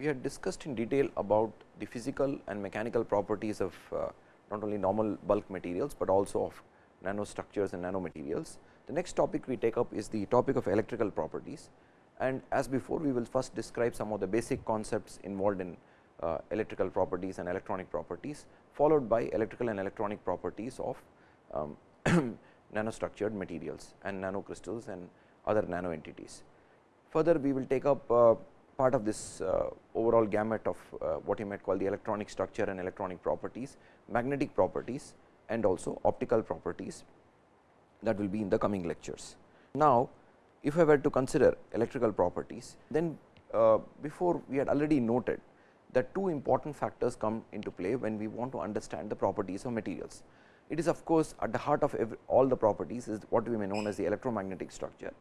we had discussed in detail about the physical and mechanical properties of uh, not only normal bulk materials, but also of nanostructures and nanomaterials. The next topic we take up is the topic of electrical properties and as before we will first describe some of the basic concepts involved in uh, electrical properties and electronic properties followed by electrical and electronic properties of um, nanostructured materials and nanocrystals and other nano entities. Further we will take up uh, part of this uh, overall gamut of uh, what you might call the electronic structure and electronic properties, magnetic properties and also optical properties that will be in the coming lectures. Now, if I were to consider electrical properties, then uh, before we had already noted that two important factors come into play when we want to understand the properties of materials. It is of course, at the heart of every, all the properties is what we may known as the electromagnetic structure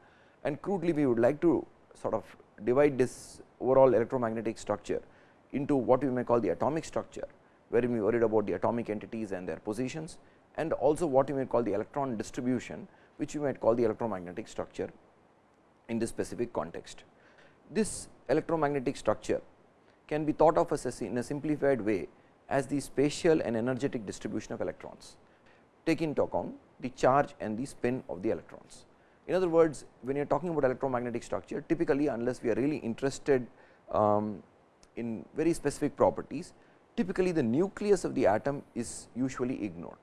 and crudely we would like to sort of divide this overall electromagnetic structure into what we may call the atomic structure, where we worried about the atomic entities and their positions and also what we may call the electron distribution, which we might call the electromagnetic structure in this specific context. This electromagnetic structure can be thought of as a, in a simplified way as the spatial and energetic distribution of electrons, take into account the charge and the spin of the electrons. In other words, when you are talking about electromagnetic structure, typically unless we are really interested um, in very specific properties, typically the nucleus of the atom is usually ignored.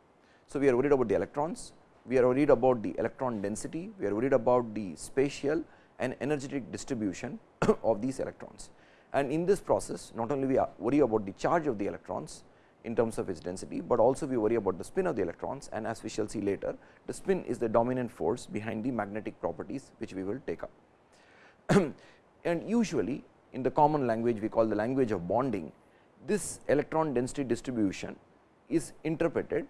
So, we are worried about the electrons, we are worried about the electron density, we are worried about the spatial and energetic distribution of these electrons. And in this process, not only we worry about the charge of the electrons, in terms of its density, but also we worry about the spin of the electrons and as we shall see later the spin is the dominant force behind the magnetic properties which we will take up. and usually in the common language we call the language of bonding this electron density distribution is interpreted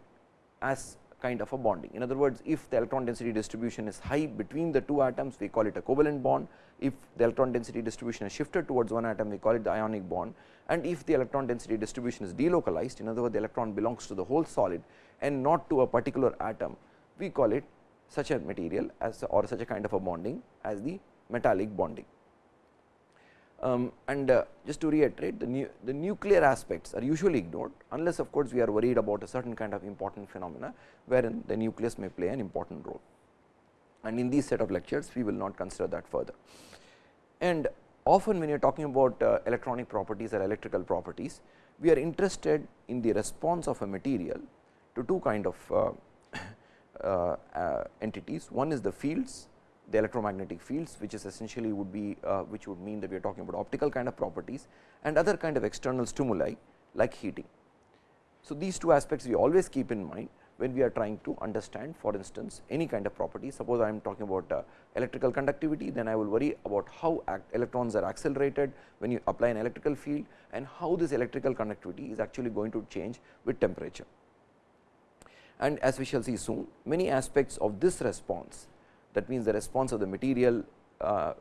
as kind of a bonding. In other words, if the electron density distribution is high between the two atoms, we call it a covalent bond. If the electron density distribution is shifted towards one atom, we call it the ionic bond. And if the electron density distribution is delocalized, in other words, the electron belongs to the whole solid and not to a particular atom, we call it such a material as or such a kind of a bonding as the metallic bonding. Um, and uh, just to reiterate the, nu the nuclear aspects are usually ignored unless of course, we are worried about a certain kind of important phenomena wherein the nucleus may play an important role. And in these set of lectures we will not consider that further. And often when you are talking about uh, electronic properties or electrical properties, we are interested in the response of a material to two kind of uh, uh, uh entities. One is the fields the electromagnetic fields which is essentially would be uh, which would mean that we are talking about optical kind of properties and other kind of external stimuli like heating. So, these two aspects we always keep in mind when we are trying to understand for instance, any kind of property. Suppose I am talking about uh, electrical conductivity, then I will worry about how electrons are accelerated when you apply an electrical field and how this electrical conductivity is actually going to change with temperature. And as we shall see soon, many aspects of this response that means the response of the material uh,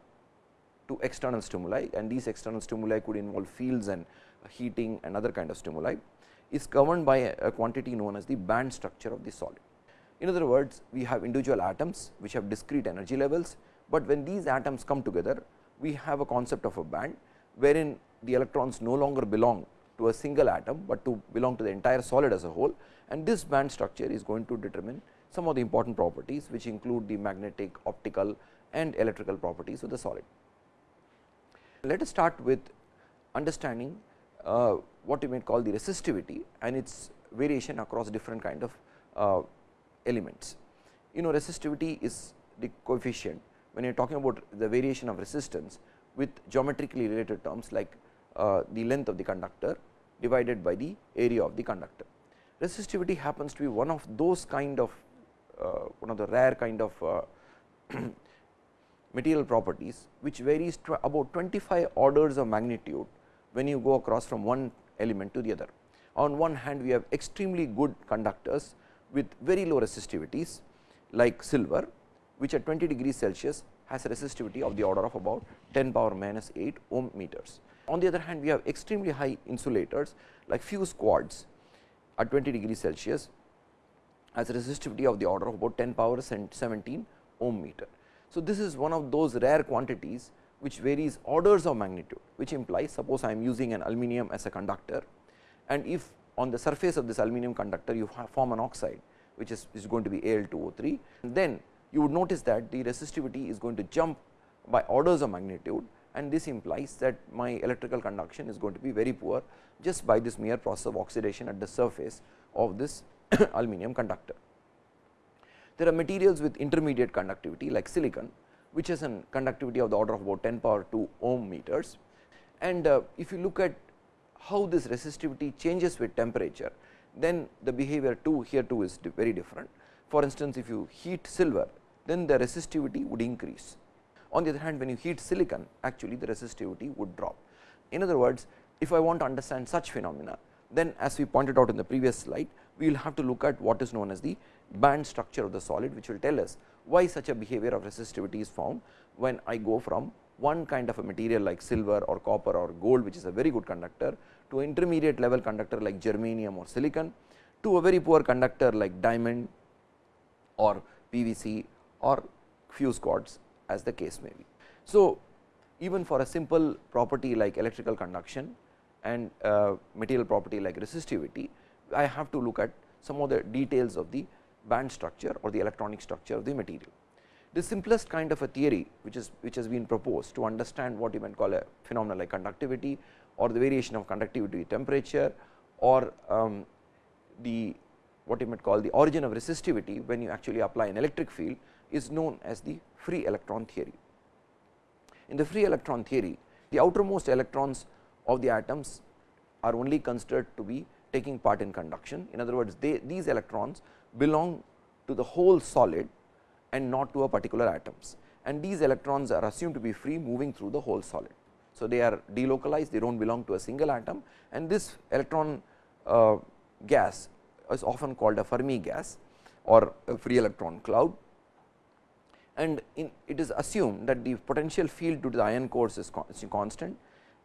to external stimuli and these external stimuli could involve fields and heating and other kind of stimuli is governed by a, a quantity known as the band structure of the solid. In other words, we have individual atoms which have discrete energy levels, but when these atoms come together we have a concept of a band wherein the electrons no longer belong to a single atom, but to belong to the entire solid as a whole and this band structure is going to determine some of the important properties which include the magnetic, optical and electrical properties of the solid. Let us start with understanding uh, what you may call the resistivity and its variation across different kind of uh, elements. You know resistivity is the coefficient when you are talking about the variation of resistance with geometrically related terms like uh, the length of the conductor divided by the area of the conductor. Resistivity happens to be one of those kind of one of the rare kind of uh, material properties, which varies about 25 orders of magnitude when you go across from one element to the other. On one hand, we have extremely good conductors with very low resistivities like silver, which at 20 degrees Celsius has a resistivity of the order of about 10 power minus 8 ohm meters. On the other hand, we have extremely high insulators like fused quartz at 20 degrees Celsius has a resistivity of the order of about 10 power 17 ohm meter. So, this is one of those rare quantities which varies orders of magnitude which implies suppose I am using an aluminum as a conductor and if on the surface of this aluminum conductor you form an oxide which is, is going to be Al2O3 then you would notice that the resistivity is going to jump by orders of magnitude and this implies that my electrical conduction is going to be very poor just by this mere process of oxidation at the surface of this aluminum conductor. There are materials with intermediate conductivity like silicon which has a conductivity of the order of about 10 power 2 ohm meters. And uh, if you look at how this resistivity changes with temperature, then the behavior too here too is very different. For instance, if you heat silver, then the resistivity would increase. On the other hand, when you heat silicon, actually the resistivity would drop. In other words, if I want to understand such phenomena, then as we pointed out in the previous slide, we will have to look at what is known as the band structure of the solid, which will tell us why such a behavior of resistivity is found when I go from one kind of a material like silver or copper or gold which is a very good conductor to intermediate level conductor like germanium or silicon to a very poor conductor like diamond or PVC or fused quartz as the case may be. So, even for a simple property like electrical conduction and uh, material property like resistivity, I have to look at some of the details of the band structure or the electronic structure of the material. The simplest kind of a theory which is which has been proposed to understand what you might call a phenomenon like conductivity or the variation of conductivity with temperature or um, the what you might call the origin of resistivity when you actually apply an electric field is known as the free electron theory. In the free electron theory, the outermost electrons of the atoms are only considered to be taking part in conduction. In other words, they, these electrons belong to the whole solid and not to a particular atoms and these electrons are assumed to be free moving through the whole solid. So, they are delocalized they do not belong to a single atom and this electron uh, gas is often called a Fermi gas or a free electron cloud and in, it is assumed that the potential field due to the ion cores is, is constant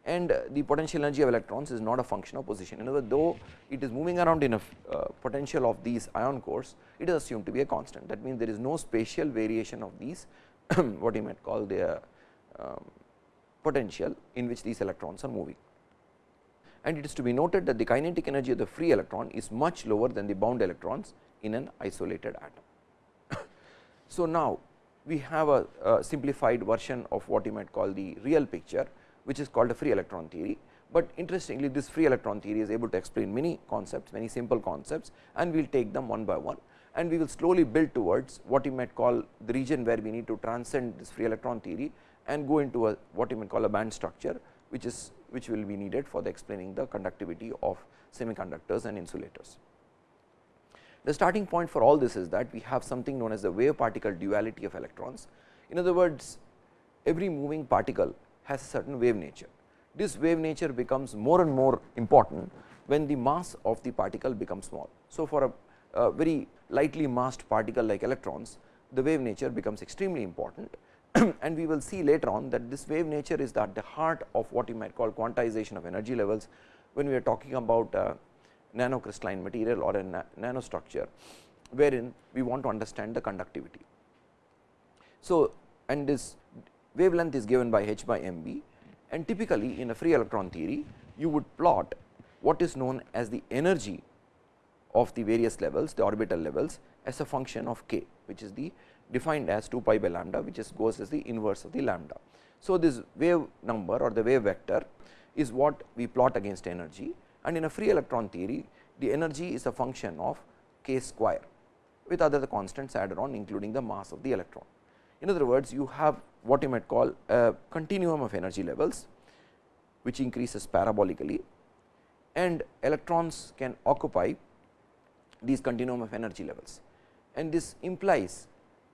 and the potential energy of electrons is not a function of position. In other words, though it is moving around in a uh, potential of these ion cores, it is assumed to be a constant. That means, there is no spatial variation of these what you might call the um, potential in which these electrons are moving. And it is to be noted that the kinetic energy of the free electron is much lower than the bound electrons in an isolated atom. so, now we have a, a simplified version of what you might call the real picture which is called a free electron theory. But interestingly this free electron theory is able to explain many concepts, many simple concepts and we will take them one by one and we will slowly build towards what you might call the region where we need to transcend this free electron theory and go into a what you might call a band structure which is which will be needed for the explaining the conductivity of semiconductors and insulators. The starting point for all this is that we have something known as the wave particle duality of electrons. In other words, every moving particle has a certain wave nature. This wave nature becomes more and more important when the mass of the particle becomes small. So, for a, a very lightly massed particle like electrons, the wave nature becomes extremely important and we will see later on that this wave nature is at the heart of what you might call quantization of energy levels when we are talking about uh, nanocrystalline material or a na nanostructure wherein we want to understand the conductivity. So, and this wavelength is given by h by m v and typically in a free electron theory you would plot what is known as the energy of the various levels the orbital levels as a function of k which is the defined as 2 pi by lambda which is goes as the inverse of the lambda. So, this wave number or the wave vector is what we plot against energy and in a free electron theory the energy is a function of k square with other constants added on including the mass of the electron. In other words, you have what you might call a continuum of energy levels which increases parabolically and electrons can occupy these continuum of energy levels. And this implies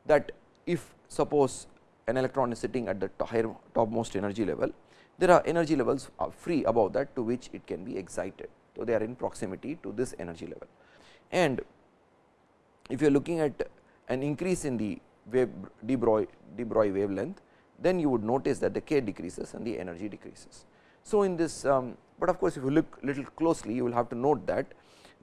that if suppose an electron is sitting at the higher topmost energy level, there are energy levels are free above that to which it can be excited. So, they are in proximity to this energy level. And if you are looking at an increase in the wave de Broglie, de Broglie wavelength, then you would notice that the k decreases and the energy decreases. So, in this, um, but of course, if you look little closely, you will have to note that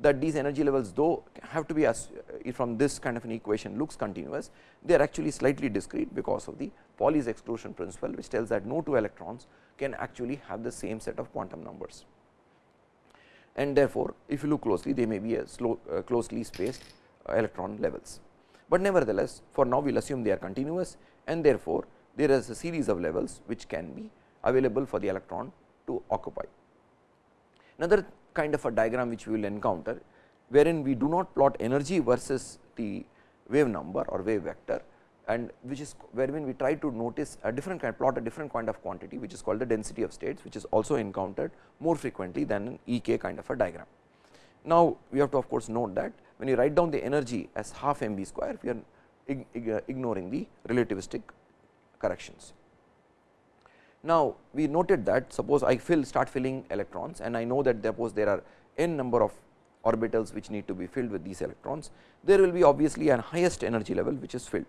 that these energy levels though have to be as from this kind of an equation looks continuous, they are actually slightly discrete because of the Pauli's exclusion principle, which tells that no two electrons can actually have the same set of quantum numbers. And therefore, if you look closely they may be a slow, uh, closely spaced uh, electron levels. But nevertheless, for now we will assume they are continuous and therefore, there is a series of levels which can be available for the electron to occupy. Another kind of a diagram which we will encounter wherein we do not plot energy versus the wave number or wave vector and which is wherein we try to notice a different kind plot a different kind of quantity which is called the density of states which is also encountered more frequently than an EK kind of a diagram. Now, we have to of course, note that when you write down the energy as half m v square we are uh, ignoring the relativistic corrections. Now, we noted that suppose I fill start filling electrons and I know that suppose there are n number of orbitals which need to be filled with these electrons, there will be obviously an highest energy level which is filled.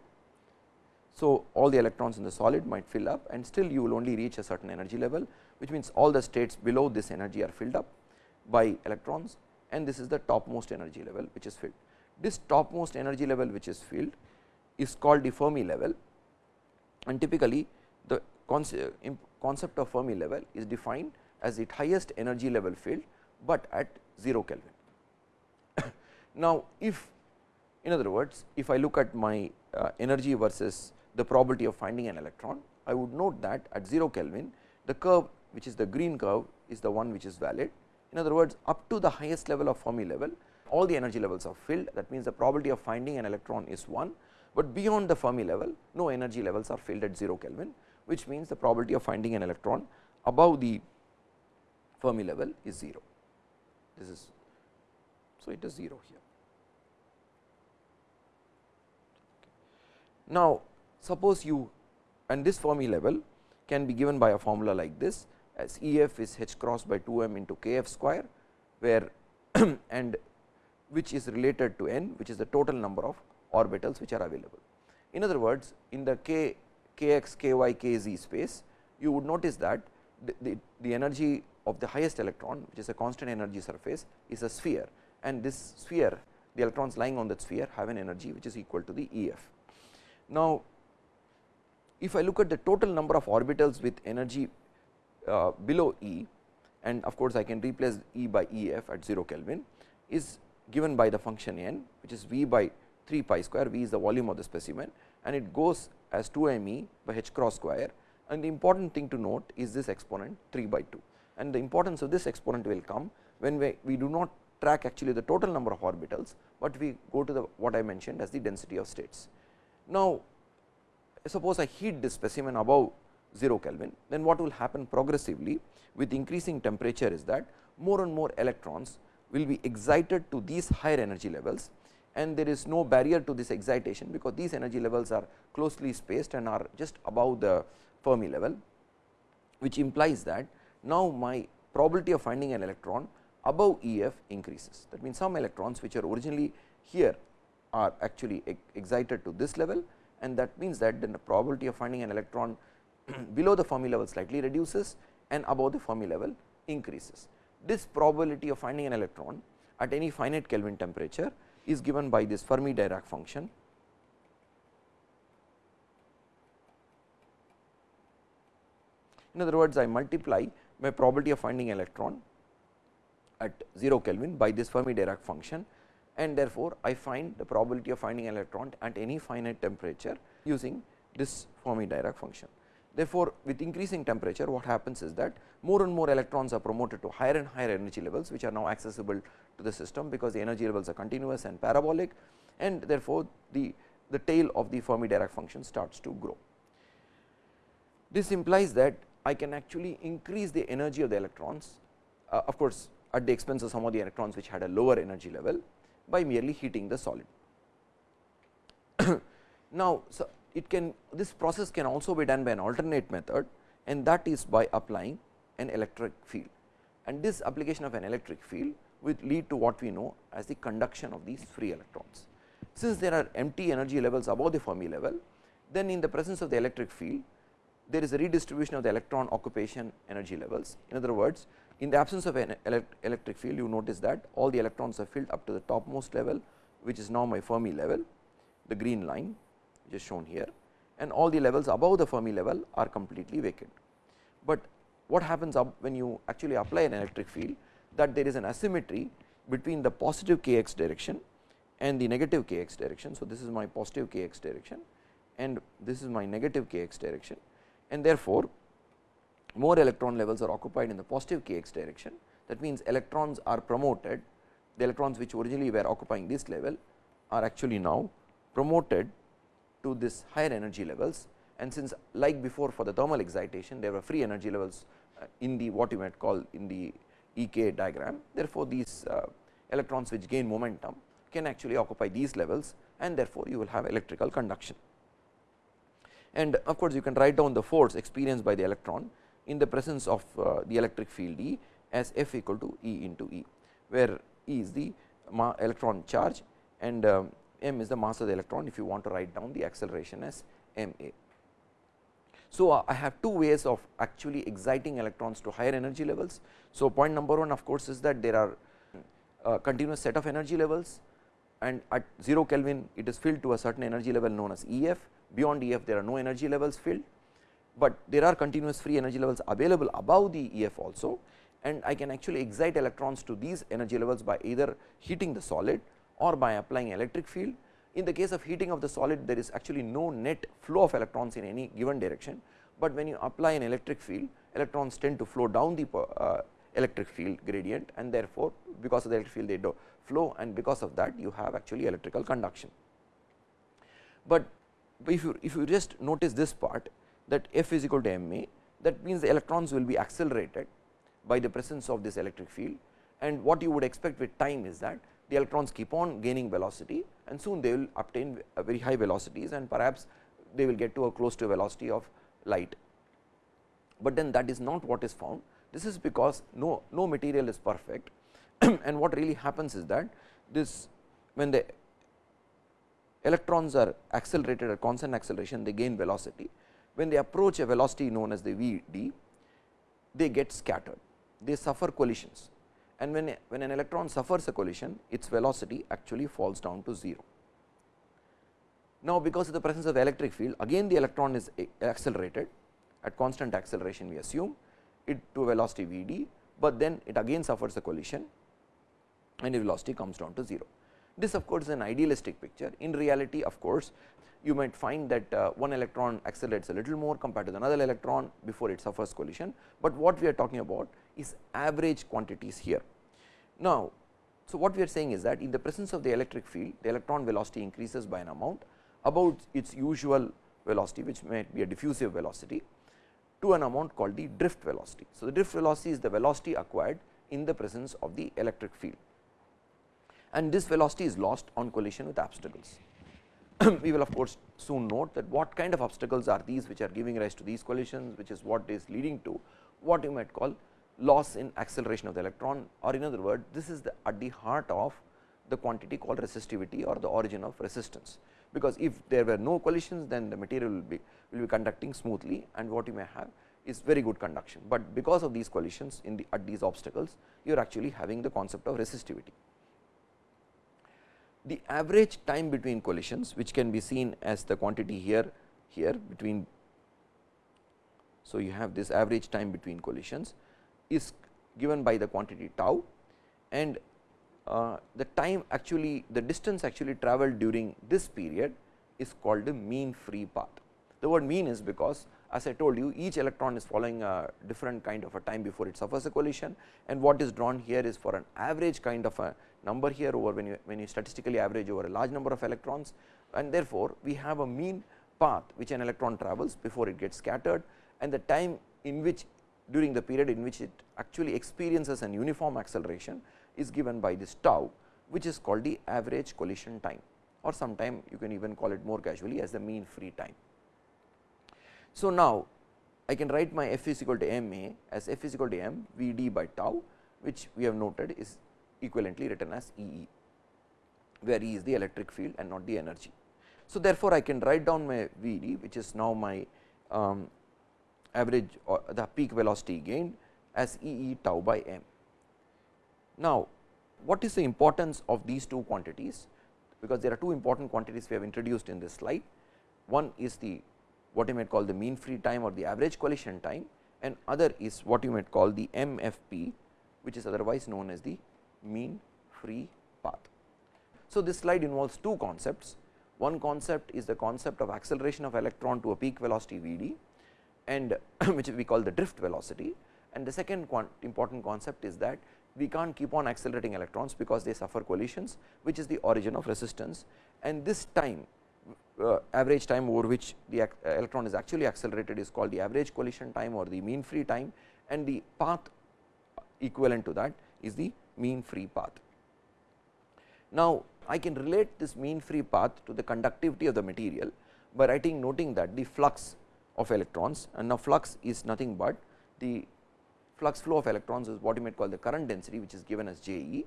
So, all the electrons in the solid might fill up and still you will only reach a certain energy level, which means all the states below this energy are filled up by electrons and this is the topmost energy level which is filled. This topmost energy level which is filled is called the Fermi level and typically the concept of Fermi level is defined as the highest energy level filled, but at 0 Kelvin. now, if in other words, if I look at my uh, energy versus the probability of finding an electron, I would note that at 0 Kelvin the curve which is the green curve is the one which is valid. In other words, up to the highest level of Fermi level all the energy levels are filled that means the probability of finding an electron is 1, but beyond the Fermi level no energy levels are filled at 0 Kelvin which means the probability of finding an electron above the Fermi level is 0. This is so it is 0 here. Now, suppose you and this Fermi level can be given by a formula like this as E f is h cross by 2 m into k f square, where and which is related to n which is the total number of orbitals which are available. In other words, in the k kx, ky, kz space, you would notice that the, the, the energy of the highest electron which is a constant energy surface is a sphere and this sphere the electrons lying on that sphere have an energy which is equal to the E f. Now, if I look at the total number of orbitals with energy uh, below E and of course, I can replace E by E f at 0 Kelvin is given by the function n which is V by 3 pi square, V is the volume of the specimen and it goes as 2 m e by h cross square. And the important thing to note is this exponent 3 by 2 and the importance of this exponent will come when we, we do not track actually the total number of orbitals, but we go to the what I mentioned as the density of states. Now, suppose I heat this specimen above 0 Kelvin, then what will happen progressively with increasing temperature is that more and more electrons will be excited to these higher energy levels and there is no barrier to this excitation, because these energy levels are closely spaced and are just above the Fermi level, which implies that now my probability of finding an electron above E f increases. That means, some electrons which are originally here are actually excited to this level and that means that then the probability of finding an electron below the Fermi level slightly reduces and above the Fermi level increases. This probability of finding an electron at any finite Kelvin temperature is given by this Fermi Dirac function. In other words, I multiply my probability of finding electron at 0 Kelvin by this Fermi Dirac function and therefore, I find the probability of finding electron at any finite temperature using this Fermi Dirac function. Therefore, with increasing temperature what happens is that more and more electrons are promoted to higher and higher energy levels which are now accessible to the system because the energy levels are continuous and parabolic and therefore, the, the tail of the Fermi Dirac function starts to grow. This implies that I can actually increase the energy of the electrons uh, of course, at the expense of some of the electrons which had a lower energy level by merely heating the solid. now, so it can this process can also be done by an alternate method and that is by applying an electric field and this application of an electric field will lead to what we know as the conduction of these free electrons. Since there are empty energy levels above the Fermi level, then in the presence of the electric field, there is a redistribution of the electron occupation energy levels. In other words, in the absence of an electric field, you notice that all the electrons are filled up to the topmost level which is now my Fermi level the green line which is shown here and all the levels above the Fermi level are completely vacant. But what happens up when you actually apply an electric field that there is an asymmetry between the positive k x direction and the negative k x direction. So, this is my positive k x direction and this is my negative k x direction and therefore, more electron levels are occupied in the positive k x direction that means electrons are promoted the electrons which originally were occupying this level are actually now promoted to this higher energy levels and since like before for the thermal excitation there were free energy levels uh, in the what you might call in the EK diagram. Therefore, these uh, electrons which gain momentum can actually occupy these levels and therefore, you will have electrical conduction. And of course, you can write down the force experienced by the electron in the presence of uh, the electric field E as F equal to E into E, where E is the electron charge and um, m is the mass of the electron. If you want to write down the acceleration as m a. So, uh, I have two ways of actually exciting electrons to higher energy levels. So, point number 1 of course, is that there are uh, continuous set of energy levels. And at 0 Kelvin it is filled to a certain energy level known as E f. Beyond E f there are no energy levels filled, but there are continuous free energy levels available above the E f also. And I can actually excite electrons to these energy levels by either heating the solid or by applying electric field. In the case of heating of the solid there is actually no net flow of electrons in any given direction, but when you apply an electric field electrons tend to flow down the uh, electric field gradient and therefore, because of the electric field they do flow and because of that you have actually electrical conduction. But if you if you just notice this part that F is equal to m a that means the electrons will be accelerated by the presence of this electric field and what you would expect with time is that the electrons keep on gaining velocity and soon they will obtain very high velocities and perhaps they will get to a close to a velocity of light. But then that is not what is found this is because no, no material is perfect and what really happens is that this when the electrons are accelerated at constant acceleration they gain velocity. When they approach a velocity known as the V d they get scattered they suffer collisions and when, when an electron suffers a collision its velocity actually falls down to 0. Now, because of the presence of electric field again the electron is accelerated at constant acceleration we assume it to a velocity v d, but then it again suffers a collision and the velocity comes down to 0. This of course, is an idealistic picture in reality of course, you might find that uh, one electron accelerates a little more compared to another electron before it suffers collision, but what we are talking about is average quantities here. Now, so what we are saying is that in the presence of the electric field the electron velocity increases by an amount about its usual velocity which might be a diffusive velocity to an amount called the drift velocity. So, the drift velocity is the velocity acquired in the presence of the electric field and this velocity is lost on collision with obstacles. we will of course, soon note that what kind of obstacles are these which are giving rise to these collisions which is what is leading to what you might call loss in acceleration of the electron or in other words this is the at the heart of the quantity called resistivity or the origin of resistance. Because if there were no collisions then the material will be will be conducting smoothly and what you may have is very good conduction, but because of these collisions in the at these obstacles you are actually having the concept of resistivity the average time between collisions which can be seen as the quantity here here between. So, you have this average time between collisions is given by the quantity tau and uh, the time actually the distance actually traveled during this period is called the mean free path. The word mean is because as I told you each electron is following a different kind of a time before it suffers a collision and what is drawn here is for an average kind of a number here over when you when you statistically average over a large number of electrons and therefore, we have a mean path which an electron travels before it gets scattered and the time in which during the period in which it actually experiences an uniform acceleration is given by this tau which is called the average collision time or sometime you can even call it more casually as the mean free time. So, now I can write my f is equal to m a as f is equal to m v d by tau which we have noted is equivalently written as E e, where E is the electric field and not the energy. So, therefore, I can write down my V d which is now my um, average or the peak velocity gained as E e tau by m. Now, what is the importance of these two quantities because there are two important quantities we have introduced in this slide. One is the what you might call the mean free time or the average collision time and other is what you might call the MFP which is otherwise known as the mean free path. So, this slide involves two concepts. One concept is the concept of acceleration of electron to a peak velocity V d and which we call the drift velocity. And the second important concept is that we can't keep on accelerating electrons because they suffer collisions which is the origin of resistance. And this time uh, average time over which the uh, electron is actually accelerated is called the average collision time or the mean free time. And the path equivalent to that is the mean free path. Now, I can relate this mean free path to the conductivity of the material by writing noting that the flux of electrons and now flux is nothing but the flux flow of electrons is what you might call the current density which is given as J e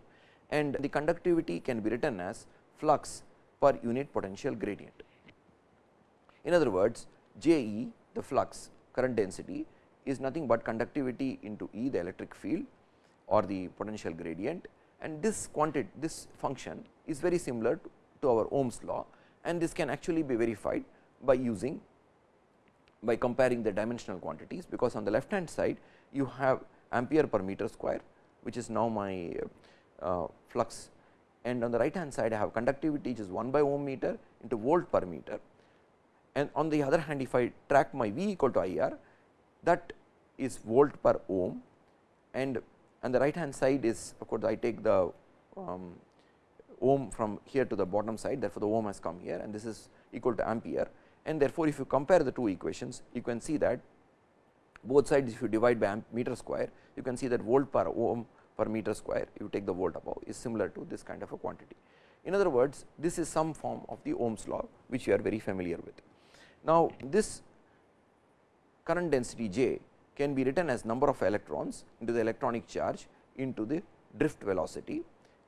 and the conductivity can be written as flux per unit potential gradient. In other words, J e the flux current density is nothing but conductivity into E the electric field or the potential gradient and this quantity this function is very similar to, to our Ohm's law and this can actually be verified by using by comparing the dimensional quantities because on the left hand side you have ampere per meter square which is now my uh, flux. And on the right hand side I have conductivity which is 1 by ohm meter into volt per meter. And on the other hand if I track my V equal to IR that is volt per ohm. And and the right hand side is of course I take the um, ohm from here to the bottom side therefore, the ohm has come here and this is equal to ampere and therefore, if you compare the two equations you can see that both sides if you divide by meter square you can see that volt per ohm per meter square you take the volt above is similar to this kind of a quantity. In other words this is some form of the Ohm's law which you are very familiar with. Now, this current density J can be written as number of electrons into the electronic charge into the drift velocity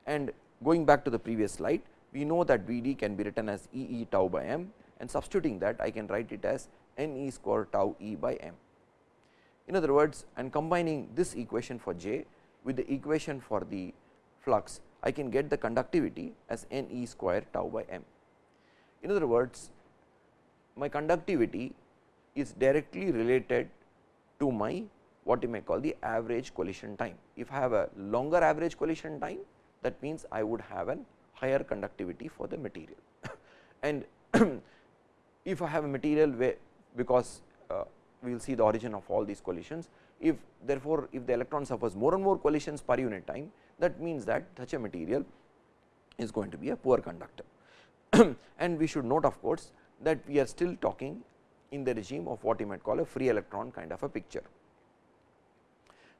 and going back to the previous slide we know that V d can be written as E e tau by m and substituting that I can write it as n e square tau e by m. In other words, and combining this equation for J with the equation for the flux, I can get the conductivity as n e square tau by m. In other words, my conductivity is directly related to my what you may call the average collision time. If I have a longer average collision time, that means I would have an higher conductivity for the material. and if I have a material where because uh, we will see the origin of all these collisions. If therefore, if the electron suffers more and more collisions per unit time that means that such a material is going to be a poor conductor. and we should note of course, that we are still talking in the regime of what you might call a free electron kind of a picture.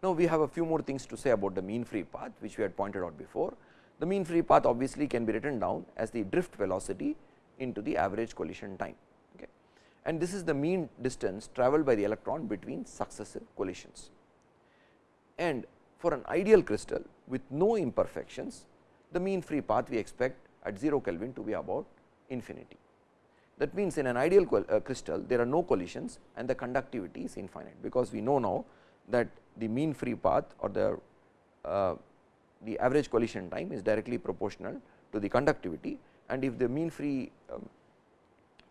Now, we have a few more things to say about the mean free path which we had pointed out before. The mean free path obviously can be written down as the drift velocity into the average collision time and this is the mean distance travelled by the electron between successive collisions. And for an ideal crystal with no imperfections, the mean free path we expect at 0 Kelvin to be about infinity. That means, in an ideal uh, crystal there are no collisions and the conductivity is infinite, because we know now that the mean free path or the uh, the average collision time is directly proportional to the conductivity and if the mean free um,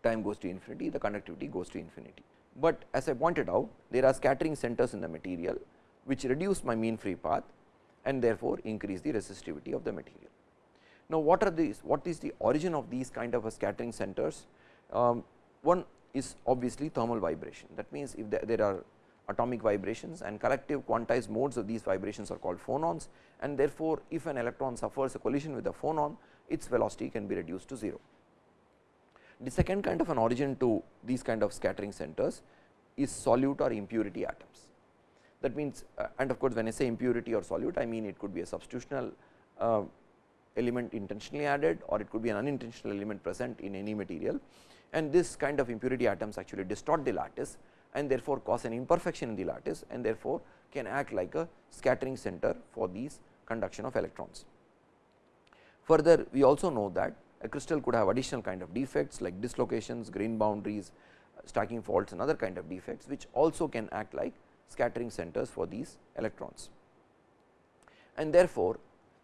time goes to infinity, the conductivity goes to infinity. But as I pointed out, there are scattering centers in the material, which reduce my mean free path and therefore, increase the resistivity of the material. Now, what are these? What is the origin of these kind of scattering centers? Um, one is obviously thermal vibration. That means, if there, there are atomic vibrations and collective quantized modes of these vibrations are called phonons and therefore, if an electron suffers a collision with a phonon, its velocity can be reduced to 0. The second kind of an origin to these kind of scattering centers is solute or impurity atoms. That means, uh, and of course, when I say impurity or solute, I mean it could be a substitutional uh, element intentionally added or it could be an unintentional element present in any material. And this kind of impurity atoms actually distort the lattice and therefore, cause an imperfection in the lattice and therefore, can act like a scattering center for these conduction of electrons. Further, we also know that a crystal could have additional kind of defects like dislocations, grain boundaries, stacking faults and other kind of defects which also can act like scattering centers for these electrons. And therefore,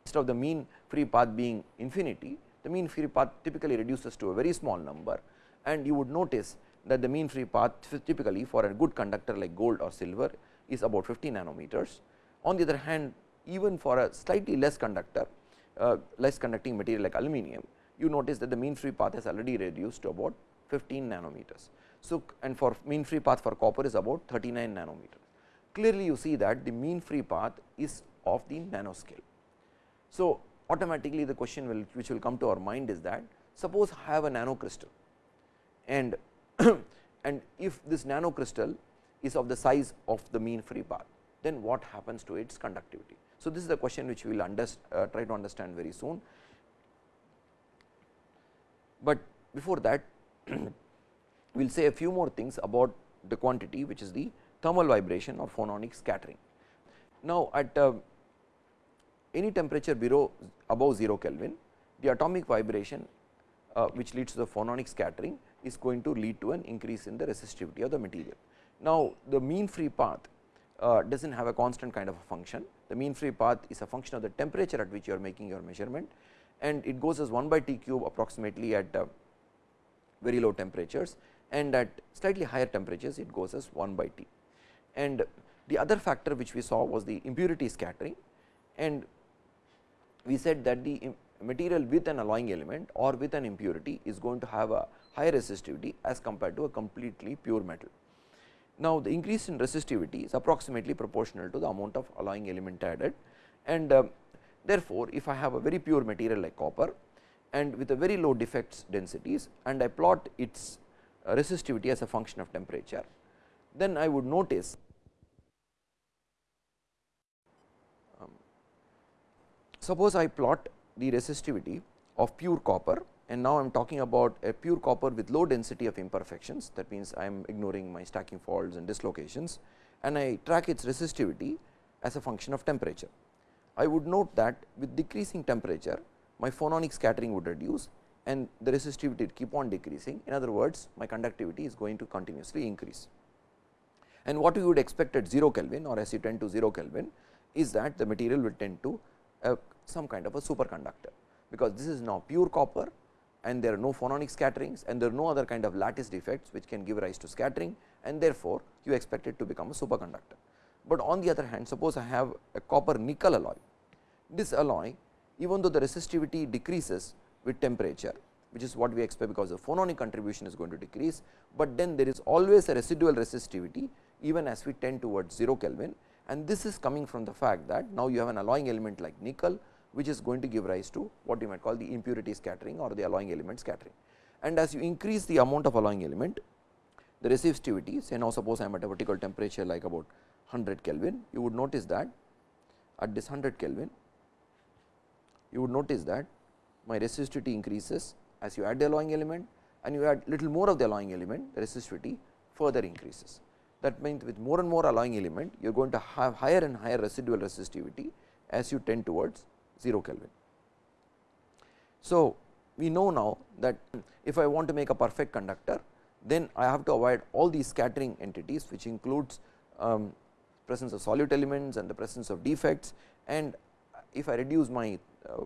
instead of the mean free path being infinity, the mean free path typically reduces to a very small number and you would notice that the mean free path typically for a good conductor like gold or silver is about 50 nanometers. On the other hand even for a slightly less conductor uh, less conducting material like aluminum you notice that the mean free path has already reduced to about 15 nanometers. So, and for mean free path for copper is about 39 nanometers. Clearly, you see that the mean free path is of the nanoscale. So, automatically the question will which will come to our mind is that suppose I have a nano crystal and and if this nano crystal is of the size of the mean free path then what happens to its conductivity. So, this is the question which we will uh, try to understand very soon, but before that we will say a few more things about the quantity which is the thermal vibration or phononic scattering. Now, at uh, any temperature below above 0 Kelvin, the atomic vibration uh, which leads to the phononic scattering is going to lead to an increase in the resistivity of the material. Now, the mean free path uh, does not have a constant kind of a function. The mean free path is a function of the temperature at which you are making your measurement and it goes as 1 by T cube approximately at uh, very low temperatures and at slightly higher temperatures it goes as 1 by T. And the other factor which we saw was the impurity scattering and we said that the material with an alloying element or with an impurity is going to have a higher resistivity as compared to a completely pure metal. Now, the increase in resistivity is approximately proportional to the amount of alloying element added and uh, therefore, if I have a very pure material like copper and with a very low defects densities and I plot its uh, resistivity as a function of temperature, then I would notice um, suppose I plot the resistivity of pure copper and now I am talking about a pure copper with low density of imperfections that means I am ignoring my stacking faults and dislocations and I track its resistivity as a function of temperature. I would note that with decreasing temperature my phononic scattering would reduce and the resistivity would keep on decreasing. In other words, my conductivity is going to continuously increase. And what we would expect at 0 Kelvin or as you tend to 0 Kelvin is that the material will tend to some kind of a superconductor, because this is now pure copper and there are no phononic scatterings and there are no other kind of lattice defects which can give rise to scattering and therefore, you expect it to become a superconductor. But on the other hand suppose I have a copper nickel alloy, this alloy even though the resistivity decreases with temperature which is what we expect because the phononic contribution is going to decrease, but then there is always a residual resistivity even as we tend towards 0 Kelvin and this is coming from the fact that now you have an alloying element like nickel which is going to give rise to what you might call the impurity scattering or the alloying element scattering. And as you increase the amount of alloying element the resistivity say now suppose I am at a vertical temperature like about 100 Kelvin you would notice that at this 100 Kelvin you would notice that my resistivity increases as you add the alloying element and you add little more of the alloying element the resistivity further increases. That means, with more and more alloying element you are going to have higher and higher residual resistivity as you tend towards 0 Kelvin. So, we know now that if I want to make a perfect conductor then I have to avoid all these scattering entities which includes um, presence of solute elements and the presence of defects and if I reduce my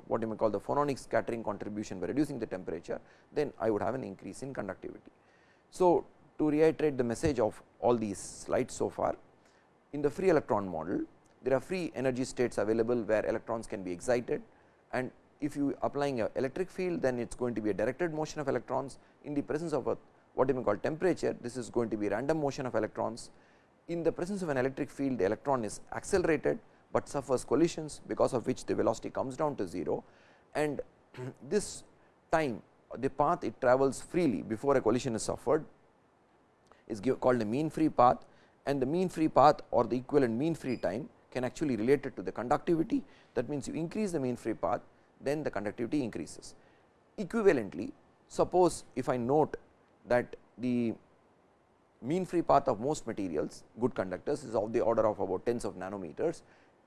what you may call the phononic scattering contribution by reducing the temperature, then I would have an increase in conductivity. So, to reiterate the message of all these slides so far, in the free electron model, there are free energy states available where electrons can be excited and if you applying a electric field then it is going to be a directed motion of electrons in the presence of a what you may call temperature this is going to be random motion of electrons. In the presence of an electric field the electron is accelerated but suffers collisions because of which the velocity comes down to 0 and this time the path it travels freely before a collision is suffered. Is called a mean free path. And the mean free path or the equivalent mean free time can actually relate it to the conductivity. That means you increase the mean free path then the conductivity increases. Equivalently suppose if I note that the mean free path of most materials good conductors is of the order of about tens of nanometers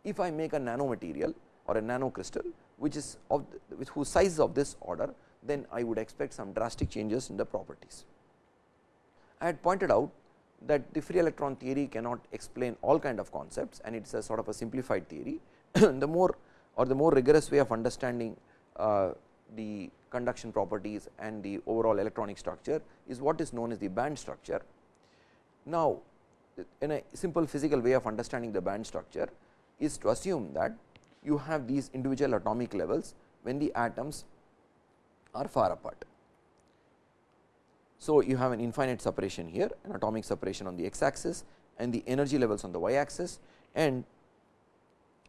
if I make a nano material or a nano crystal which is of the, with whose size of this order then I would expect some drastic changes in the properties. I had pointed out that the free electron theory cannot explain all kind of concepts and it is a sort of a simplified theory. the more or the more rigorous way of understanding uh, the conduction properties and the overall electronic structure is what is known as the band structure. Now, in a simple physical way of understanding the band structure is to assume that you have these individual atomic levels when the atoms are far apart. So, you have an infinite separation here an atomic separation on the x axis and the energy levels on the y axis and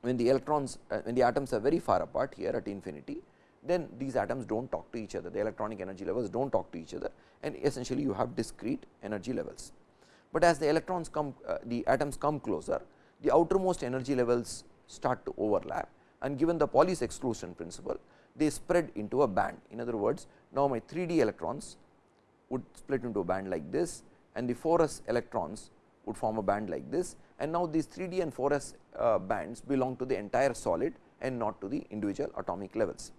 when the electrons uh, when the atoms are very far apart here at infinity then these atoms do not talk to each other the electronic energy levels do not talk to each other and essentially you have discrete energy levels. But as the electrons come uh, the atoms come closer the outermost energy levels start to overlap and given the Pauli's exclusion principle they spread into a band. In other words, now my 3D electrons would split into a band like this and the 4s electrons would form a band like this and now these 3D and 4s uh, bands belong to the entire solid and not to the individual atomic levels.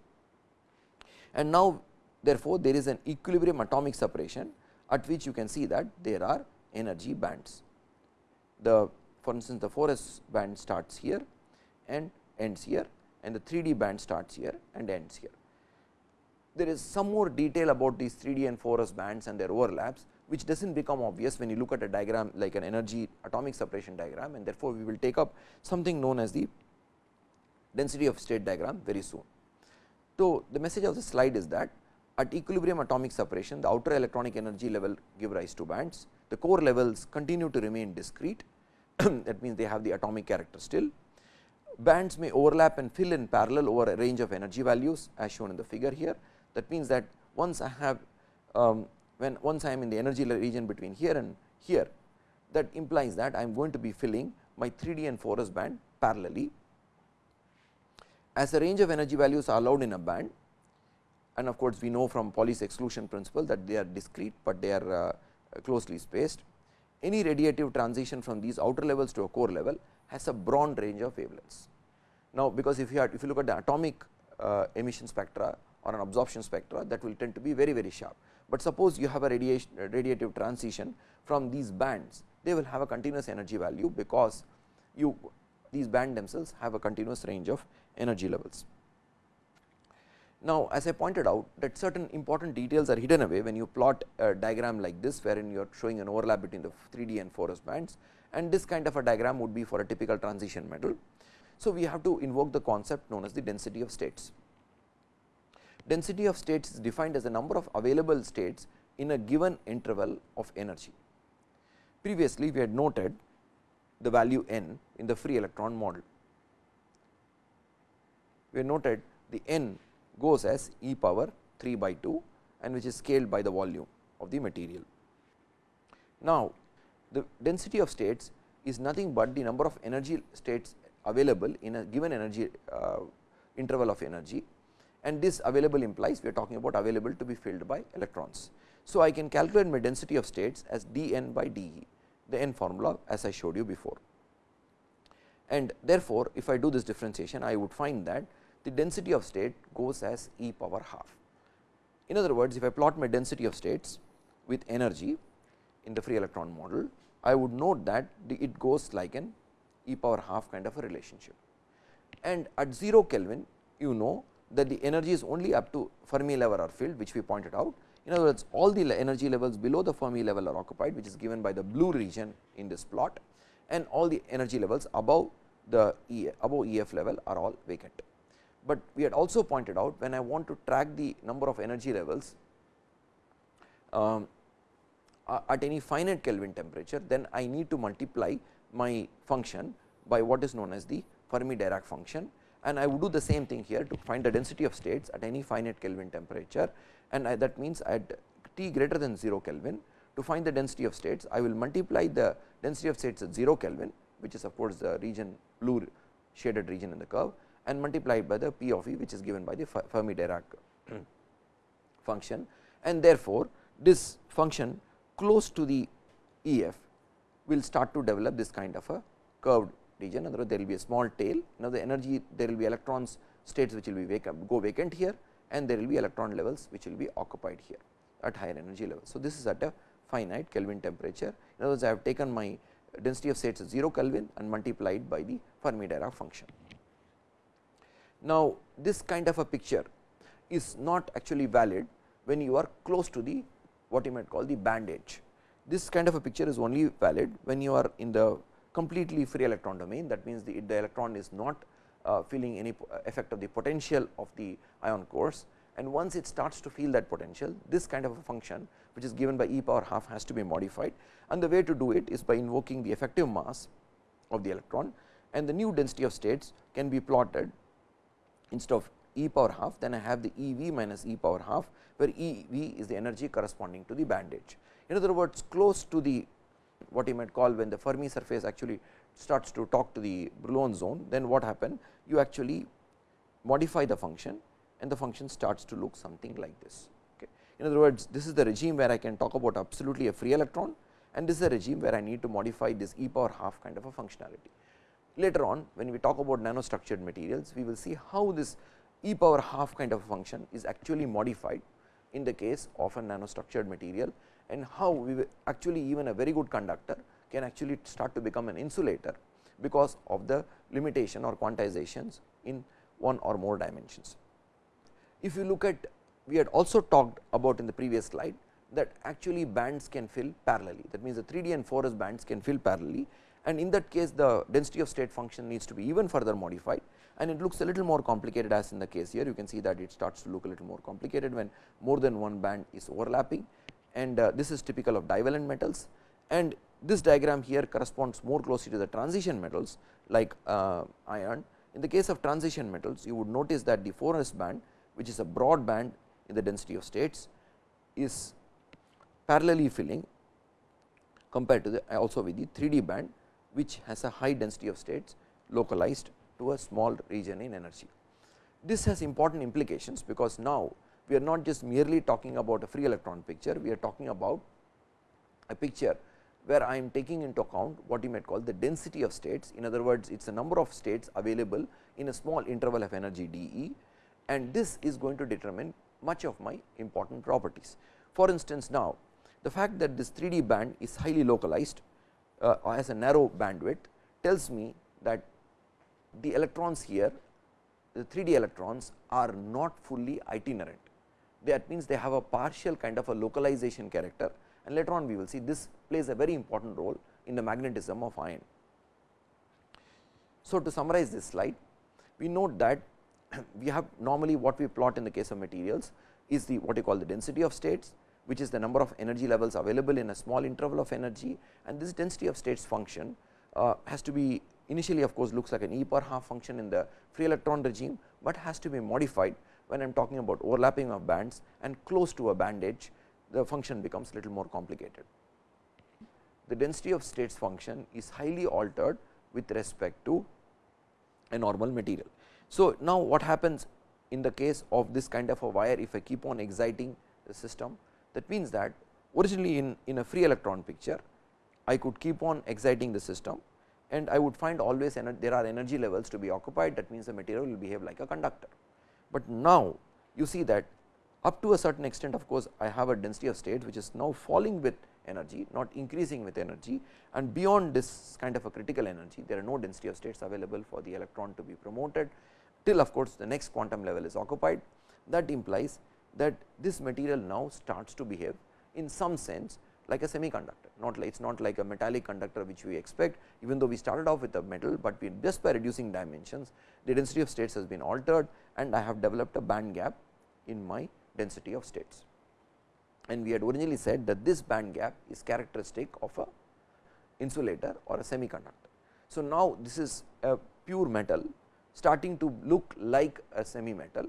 And now therefore, there is an equilibrium atomic separation at which you can see that there are energy bands. The for instance, the 4s band starts here and ends here and the 3D band starts here and ends here. There is some more detail about these 3D and 4s bands and their overlaps, which does not become obvious when you look at a diagram like an energy atomic separation diagram and therefore, we will take up something known as the density of state diagram very soon. So, the message of the slide is that at equilibrium atomic separation the outer electronic energy level give rise to bands, the core levels continue to remain discrete that means they have the atomic character still. Bands may overlap and fill in parallel over a range of energy values as shown in the figure here. That means that once I have um, when once I am in the energy region between here and here that implies that I am going to be filling my 3D and 4s band parallelly. As a range of energy values are allowed in a band and of course, we know from Pauli's exclusion principle that they are discrete, but they are uh, closely spaced. Any radiative transition from these outer levels to a core level has a broad range of wavelengths. Now, because if you have, if you look at the atomic uh, emission spectra or an absorption spectra that will tend to be very very sharp, but suppose you have a radiation radiative transition from these bands they will have a continuous energy value because you these band themselves have a continuous range of energy levels. Now, as I pointed out that certain important details are hidden away when you plot a diagram like this wherein you are showing an overlap between the 3D and 4S bands and this kind of a diagram would be for a typical transition metal. So, we have to invoke the concept known as the density of states density of states is defined as the number of available states in a given interval of energy. Previously, we had noted the value n in the free electron model. We noted the n goes as e power 3 by 2 and which is scaled by the volume of the material. Now, the density of states is nothing but the number of energy states available in a given energy uh, interval of energy and this available implies we are talking about available to be filled by electrons. So, I can calculate my density of states as d n by d e the n formula as I showed you before. And therefore, if I do this differentiation I would find that the density of state goes as e power half. In other words, if I plot my density of states with energy in the free electron model, I would note that it goes like an e power half kind of a relationship. And at 0 Kelvin, you know that the energy is only up to Fermi level or field, which we pointed out. In other words, all the energy levels below the Fermi level are occupied which is given by the blue region in this plot and all the energy levels above the e, above EF level are all vacant. But we had also pointed out when I want to track the number of energy levels um, at any finite Kelvin temperature, then I need to multiply my function by what is known as the Fermi Dirac function. And I would do the same thing here to find the density of states at any finite Kelvin temperature. And I, that means at t greater than 0 Kelvin to find the density of states I will multiply the density of states at 0 Kelvin which is of course the region blue shaded region in the curve and multiplied by the P of E which is given by the Fermi Dirac function and therefore, this function close to the EF will start to develop this kind of a curved region otherwise there will be a small tail. Now, the energy there will be electrons states which will be vacant go vacant here and there will be electron levels which will be occupied here at higher energy level. So, this is at a finite Kelvin temperature. In other words, I have taken my density of states at 0 Kelvin and multiplied by the Fermi Dirac function. Now, this kind of a picture is not actually valid when you are close to the what you might call the band edge. This kind of a picture is only valid when you are in the completely free electron domain. That means the, the electron is not uh, feeling any effect of the potential of the ion cores. And once it starts to feel that potential this kind of a function which is given by e power half has to be modified. And the way to do it is by invoking the effective mass of the electron. And the new density of states can be plotted instead of e power half then I have the E v minus e power half where E v is the energy corresponding to the band edge. In other words close to the what you might call when the Fermi surface actually starts to talk to the Brillouin zone then what happen you actually modify the function and the function starts to look something like this. Okay. In other words this is the regime where I can talk about absolutely a free electron and this is a regime where I need to modify this e power half kind of a functionality. Later on when we talk about nanostructured materials we will see how this e power half kind of function is actually modified in the case of a nanostructured material and how we actually even a very good conductor can actually start to become an insulator because of the limitation or quantizations in one or more dimensions. If you look at we had also talked about in the previous slide that actually bands can fill parallelly that means the 3D and 4S bands can fill parallelly and in that case the density of state function needs to be even further modified. And it looks a little more complicated as in the case here. You can see that it starts to look a little more complicated when more than one band is overlapping. And uh, this is typical of divalent metals. And this diagram here corresponds more closely to the transition metals like uh, iron. In the case of transition metals you would notice that the 4s band which is a broad band in the density of states is parallelly filling compared to the also with the 3D band which has a high density of states localized to a small region in energy. This has important implications because now we are not just merely talking about a free electron picture, we are talking about a picture where I am taking into account what you might call the density of states. In other words, it is a number of states available in a small interval of energy d e and this is going to determine much of my important properties. For instance, now the fact that this 3D band is highly localized uh, as a narrow bandwidth tells me that the electrons here the 3D electrons are not fully itinerant. That means, they have a partial kind of a localization character and later on we will see this plays a very important role in the magnetism of iron. So, to summarize this slide, we note that we have normally what we plot in the case of materials is the what you call the density of states, which is the number of energy levels available in a small interval of energy and this density of states function uh, has to be initially of course, looks like an e power half function in the free electron regime, but has to be modified when I am talking about overlapping of bands and close to a band edge the function becomes little more complicated. The density of states function is highly altered with respect to a normal material. So, now what happens in the case of this kind of a wire if I keep on exciting the system that means that originally in, in a free electron picture I could keep on exciting the system and I would find always there are energy levels to be occupied. That means the material will behave like a conductor. But now you see that up to a certain extent of course, I have a density of states which is now falling with energy not increasing with energy. And beyond this kind of a critical energy there are no density of states available for the electron to be promoted till of course, the next quantum level is occupied. That implies that this material now starts to behave in some sense like a semiconductor not like it is not like a metallic conductor which we expect even though we started off with a metal, but we just by reducing dimensions the density of states has been altered and I have developed a band gap in my density of states. And we had originally said that this band gap is characteristic of a insulator or a semiconductor. So, now this is a pure metal starting to look like a semi metal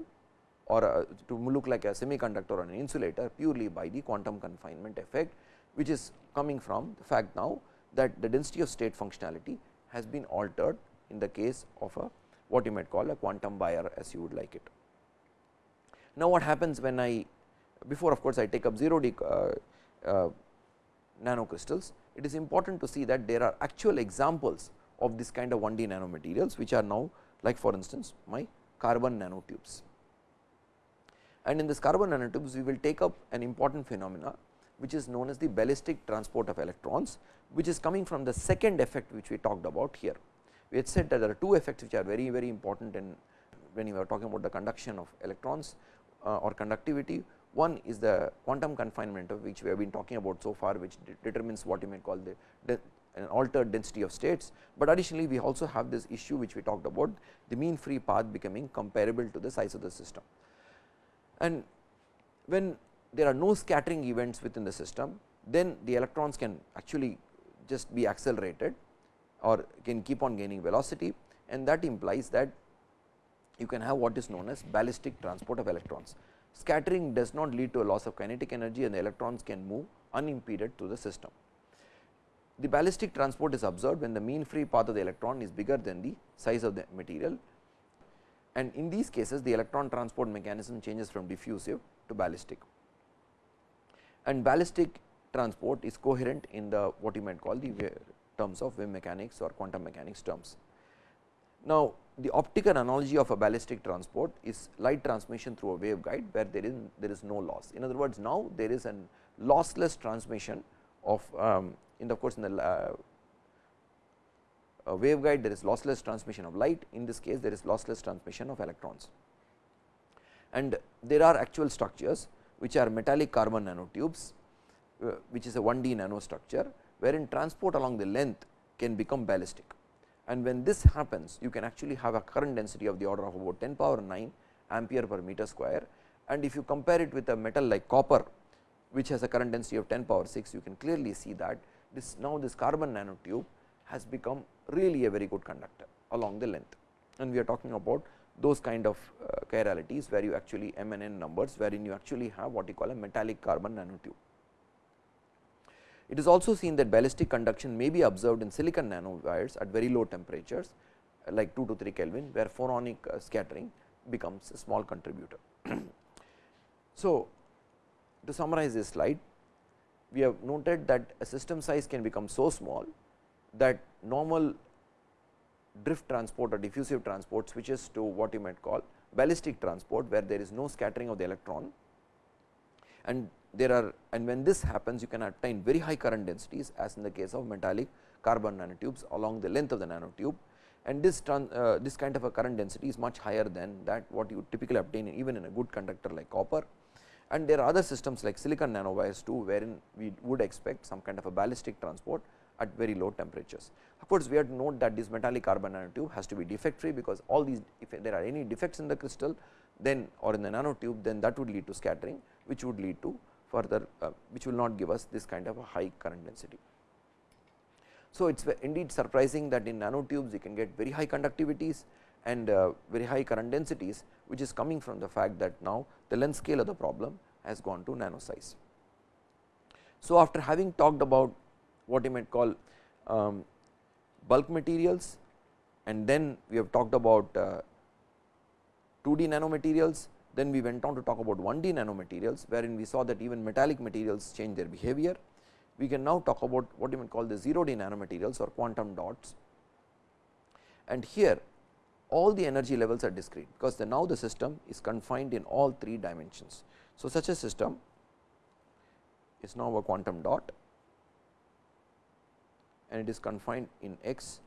or a, to look like a semiconductor or an insulator purely by the quantum confinement effect which is coming from the fact now that the density of state functionality has been altered in the case of a what you might call a quantum wire as you would like it. Now, what happens when I before of course, I take up 0 d uh, uh, nanocrystals, it is important to see that there are actual examples of this kind of 1 D nanomaterials, which are now like for instance, my carbon nanotubes. And in this carbon nanotubes, we will take up an important phenomena which is known as the ballistic transport of electrons, which is coming from the second effect which we talked about here. We had said that there are two effects which are very very important in when you are talking about the conduction of electrons. uh, or conductivity. One is the quantum confinement of which we have been talking about so far which de determines what you may call the, an altered density of states, but additionally we also have this issue which we talked about the mean free path becoming comparable to the size of the system. And when there are no scattering events within the system, then the electrons can actually just be accelerated or can keep on gaining velocity and that implies that you can have what is known as ballistic transport of electrons. Scattering does not lead to a loss of kinetic energy and the electrons can move unimpeded through the system. The ballistic transport is observed when the mean free path of the electron is bigger than the size of the material and in these cases the electron transport mechanism changes from diffusive to ballistic. And ballistic transport is coherent in the what you might call the terms of wave mechanics or quantum mechanics terms. Now, the optical analogy of a ballistic transport is light transmission through a waveguide where there is there is no loss. In other words, now there is an lossless transmission of um, in the of course in the uh, waveguide there is lossless transmission of light. In this case there is lossless transmission of electrons. And there are actual structures which are metallic carbon nanotubes uh, which is a 1D nanostructure wherein transport along the length can become ballistic. And when this happens you can actually have a current density of the order of about 10 power 9 ampere per meter square. And if you compare it with a metal like copper which has a current density of 10 power 6 you can clearly see that this now this carbon nanotube has become really a very good conductor along the length and we are talking about those kind of uh, chiralities where you actually m and n numbers wherein you actually have what you call a metallic carbon nanotube. It is also seen that ballistic conduction may be observed in silicon nanowires at very low temperatures like 2 to 3 Kelvin where phononic uh, scattering becomes a small contributor. so, to summarize this slide we have noted that a system size can become so small that normal drift transport or diffusive transport switches to what you might call ballistic transport where there is no scattering of the electron. And there are and when this happens you can attain very high current densities as in the case of metallic carbon nanotubes along the length of the nanotube. And this uh, this kind of a current density is much higher than that what you typically obtain even in a good conductor like copper. And there are other systems like silicon nanowires too wherein we would expect some kind of a ballistic transport at very low temperatures. Of course, we have to note that this metallic carbon nanotube has to be defect free because all these if there are any defects in the crystal then or in the nanotube then that would lead to scattering which would lead to further uh, which will not give us this kind of a high current density. So, it is indeed surprising that in nanotubes you can get very high conductivities and uh, very high current densities which is coming from the fact that now the length scale of the problem has gone to nano size. So, after having talked about what you might call um, bulk materials and then we have talked about uh, 2D nanomaterials then we went on to talk about 1D nanomaterials wherein we saw that even metallic materials change their behavior. We can now talk about what you might call the 0D nanomaterials or quantum dots and here all the energy levels are discrete because the now the system is confined in all three dimensions. So, such a system is now a quantum dot and it is confined in x,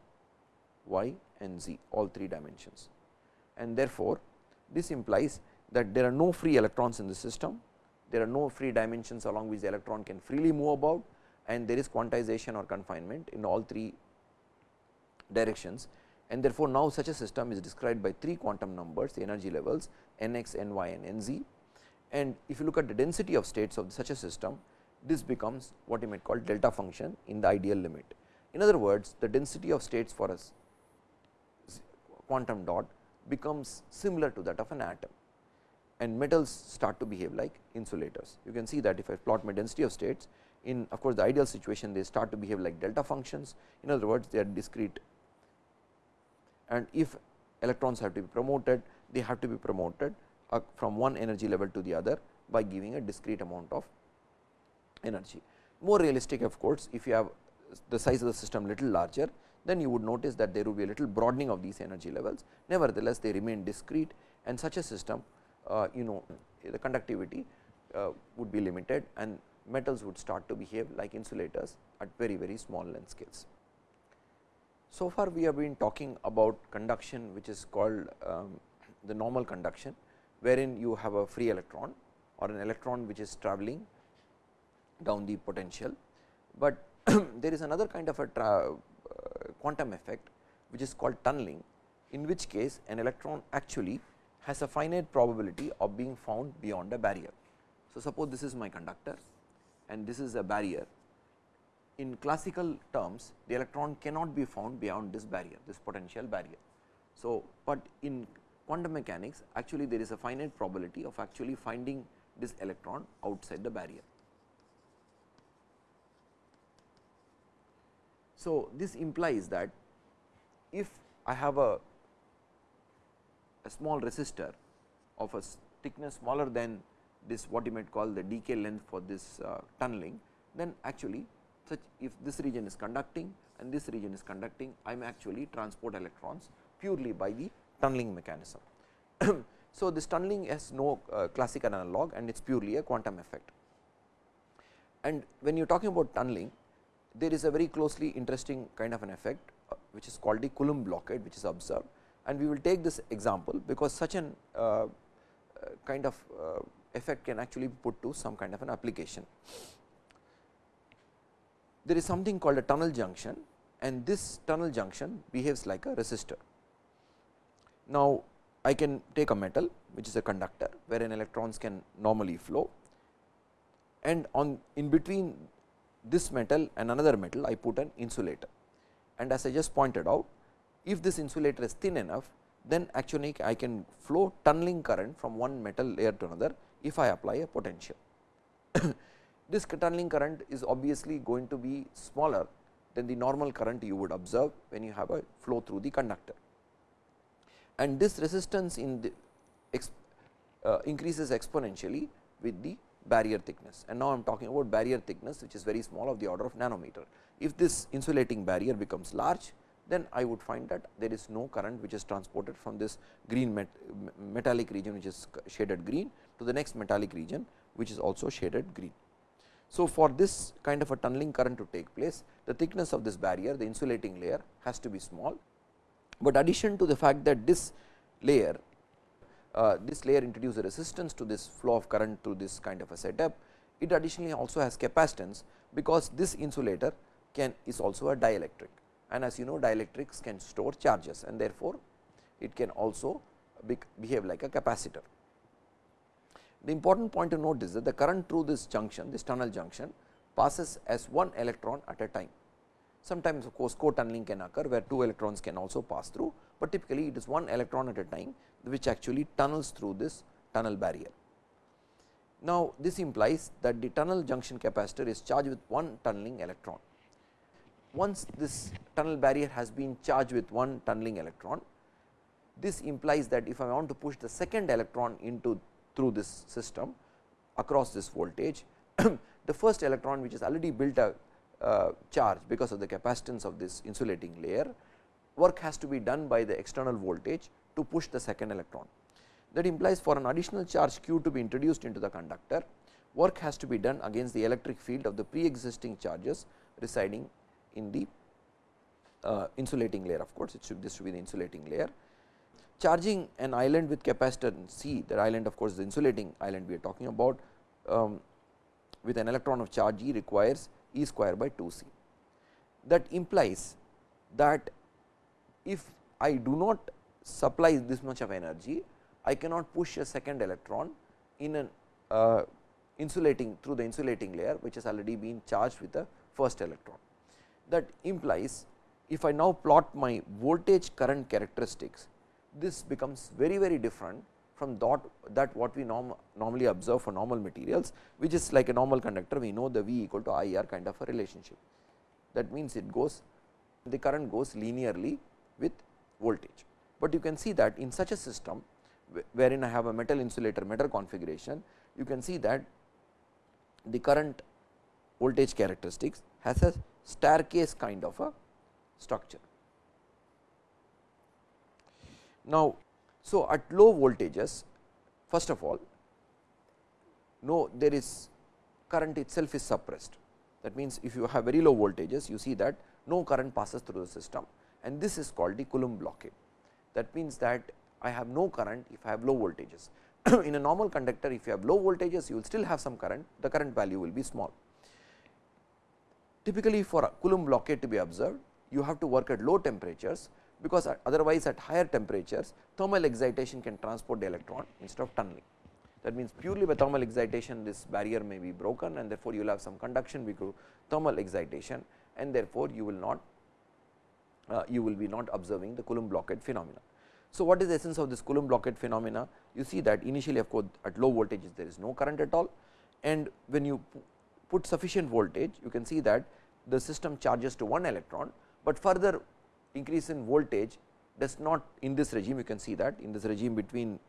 y and z all three dimensions. And therefore, this implies that there are no free electrons in the system, there are no free dimensions along which the electron can freely move about and there is quantization or confinement in all three directions and therefore, now such a system is described by three quantum numbers the energy levels n x, n y and n z and if you look at the density of states of such a system this becomes what you might call delta function in the ideal limit. In other words, the density of states for a quantum dot becomes similar to that of an atom and metals start to behave like insulators. You can see that if I plot my density of states in of course, the ideal situation they start to behave like delta functions in other words they are discrete and if electrons have to be promoted they have to be promoted uh, from one energy level to the other by giving a discrete amount of energy. More realistic of course, if you have the size of the system little larger, then you would notice that there would be a little broadening of these energy levels. Nevertheless, they remain discrete and such a system uh, you know the conductivity uh, would be limited and metals would start to behave like insulators at very very small length scales. So far we have been talking about conduction which is called um, the normal conduction wherein you have a free electron or an electron which is traveling down the potential, but there is another kind of a uh, quantum effect which is called tunneling in which case an electron actually has a finite probability of being found beyond a barrier. So, suppose this is my conductor and this is a barrier. In classical terms the electron cannot be found beyond this barrier this potential barrier. So, but in quantum mechanics actually there is a finite probability of actually finding this electron outside the barrier. So, this implies that if I have a, a small resistor of a thickness smaller than this what you might call the decay length for this uh, tunneling, then actually such if this region is conducting and this region is conducting, I am actually transport electrons purely by the tunneling mechanism. so, this tunneling has no uh, classical analog and it is purely a quantum effect. And when you are talking about tunneling, there is a very closely interesting kind of an effect uh, which is called the Coulomb blockade which is observed and we will take this example because such an uh, uh kind of uh, effect can actually be put to some kind of an application. There is something called a tunnel junction and this tunnel junction behaves like a resistor. Now, I can take a metal which is a conductor wherein electrons can normally flow and on in between this metal and another metal I put an insulator. And as I just pointed out, if this insulator is thin enough, then actually I can flow tunneling current from one metal layer to another if I apply a potential. this tunneling current is obviously going to be smaller than the normal current you would observe when you have a flow through the conductor. And this resistance in the uh, increases exponentially with the barrier thickness and now I am talking about barrier thickness which is very small of the order of nanometer. If this insulating barrier becomes large then I would find that there is no current which is transported from this green met metallic region which is shaded green to the next metallic region which is also shaded green. So, for this kind of a tunneling current to take place the thickness of this barrier the insulating layer has to be small, but addition to the fact that this layer uh, this layer introduce a resistance to this flow of current through this kind of a setup. It additionally also has capacitance, because this insulator can is also a dielectric and as you know dielectrics can store charges and therefore, it can also be behave like a capacitor. The important point to note is that the current through this junction this tunnel junction passes as one electron at a time. Sometimes of course, co-tunneling can occur where two electrons can also pass through, but typically it is one electron at a time which actually tunnels through this tunnel barrier. Now, this implies that the tunnel junction capacitor is charged with one tunneling electron. Once this tunnel barrier has been charged with one tunneling electron, this implies that if I want to push the second electron into through this system across this voltage, the first electron which is already built a charge because of the capacitance of this insulating layer, work has to be done by the external voltage to push the second electron. That implies for an additional charge q to be introduced into the conductor, work has to be done against the electric field of the pre-existing charges residing in the uh, insulating layer of course, it should this should be the insulating layer. Charging an island with capacitance C, that island of course, the insulating island we are talking about um, with an electron of charge E requires E square by 2 c. That implies that if I do not supply this much of energy, I cannot push a second electron in an uh, insulating through the insulating layer which has already been charged with the first electron. That implies if I now plot my voltage current characteristics, this becomes very very different from that, that what we norm, normally observe for normal materials, which is like a normal conductor we know the V equal to I R kind of a relationship. That means, it goes the current goes linearly with voltage but you can see that in such a system wherein I have a metal insulator metal configuration, you can see that the current voltage characteristics has a staircase kind of a structure. Now, so at low voltages first of all no there is current itself is suppressed. That means if you have very low voltages you see that no current passes through the system. And this is called the Coulomb blockade that means that I have no current if I have low voltages. in a normal conductor if you have low voltages you will still have some current. The current value will be small. Typically for a Coulomb blockade to be observed you have to work at low temperatures because otherwise at higher temperatures thermal excitation can transport the electron instead of tunneling. That means, purely by thermal excitation this barrier may be broken and therefore, you will have some conduction because thermal excitation and therefore, you will not uh, you will be not observing the Coulomb blockade phenomena. So, what is the essence of this Coulomb blockade phenomena? You see that initially of course, at low voltages there is no current at all and when you put sufficient voltage you can see that the system charges to one electron, but further increase in voltage does not in this regime you can see that in this regime between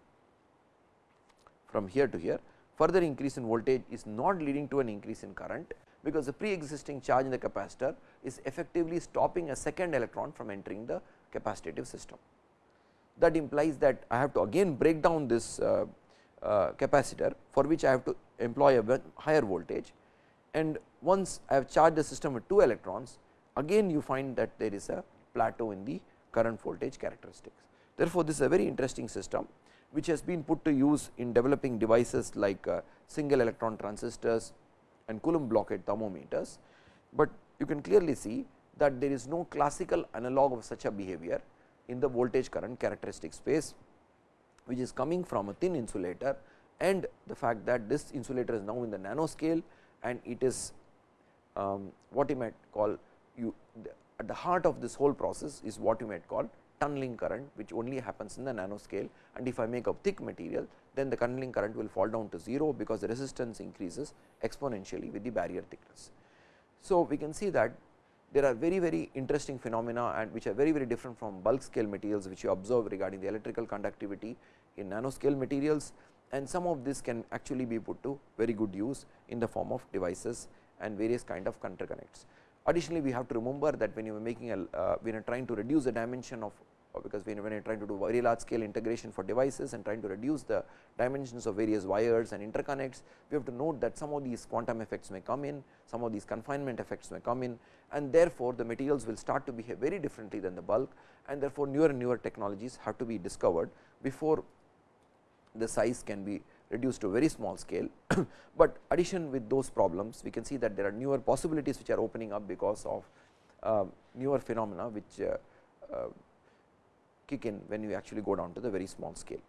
from here to here further increase in voltage is not leading to an increase in current because the pre existing charge in the capacitor is effectively stopping a second electron from entering the capacitive system. That implies that I have to again break down this uh, uh, capacitor for which I have to employ a higher voltage and once I have charged the system with 2 electrons again you find that there is a plateau in the current voltage characteristics. Therefore, this is a very interesting system which has been put to use in developing devices like uh, single electron transistors and Coulomb blockade thermometers, but you can clearly see that there is no classical analog of such a behavior in the voltage current characteristic space, which is coming from a thin insulator and the fact that this insulator is now in the nanoscale and it is um, what you might call you at the heart of this whole process is what you might call tunneling current which only happens in the nanoscale and if I make a thick material then the tunneling current will fall down to 0 because the resistance increases exponentially with the barrier thickness. So, we can see that there are very very interesting phenomena and which are very very different from bulk scale materials which you observe regarding the electrical conductivity in nanoscale materials and some of this can actually be put to very good use in the form of devices and various kind of interconnects. Additionally, we have to remember that when you are making a uh, when you are trying to reduce the dimension of uh, because when, when you are trying to do very large scale integration for devices and trying to reduce the dimensions of various wires and interconnects, we have to note that some of these quantum effects may come in, some of these confinement effects may come in and therefore, the materials will start to behave very differently than the bulk and therefore, newer and newer technologies have to be discovered before the size can be reduced to very small scale, but addition with those problems we can see that there are newer possibilities which are opening up because of uh, newer phenomena which uh, uh, kick in when you actually go down to the very small scale.